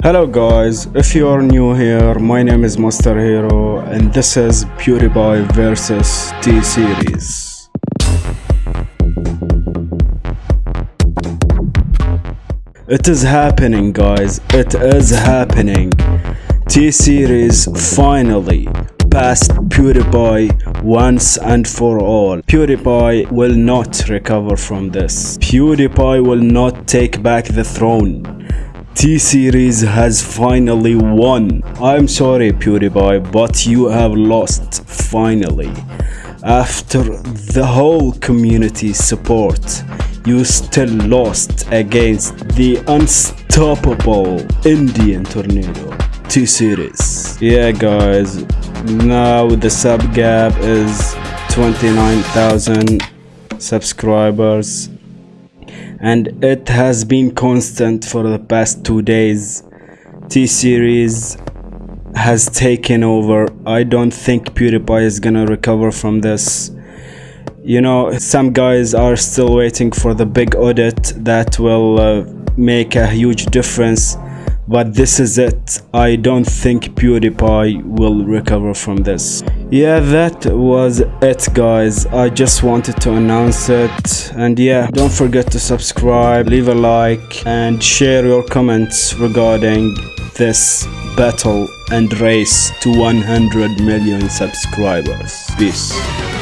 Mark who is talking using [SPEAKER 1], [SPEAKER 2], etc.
[SPEAKER 1] Hello guys, if you are new here, my name is Master Hero and this is PewDiePie vs T-Series. It is happening guys, it is happening. T-Series finally passed PewDiePie once and for all. PewDiePie will not recover from this. PewDiePie will not take back the throne. T-Series has finally won. I'm sorry PewDiePie, but you have lost finally. After the whole community support, you still lost against the unstoppable Indian Tornado. T-Series. Yeah guys, now the sub gap is 29,000 subscribers and it has been constant for the past two days. T-series has taken over. I don't think pewdiepie is gonna recover from this. You know some guys are still waiting for the big audit that will uh, make a huge difference but this is it. I don't think pewdiepie will recover from this yeah that was it guys. I just wanted to announce it. And yeah don't forget to subscribe leave a like and share your comments regarding this battle and race to 100 million subscribers. Peace